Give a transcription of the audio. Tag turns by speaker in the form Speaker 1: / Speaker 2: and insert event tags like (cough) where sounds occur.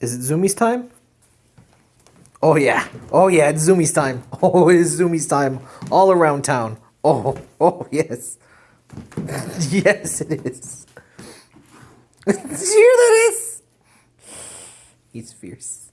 Speaker 1: Is it Zoomies time? Oh yeah. Oh yeah, it's Zoomies time. (laughs) Oh, it is Zoomies time. All around town. Oh, (laughs) oh yes. (laughs) yes, it is. Did you hear that is? He's fierce.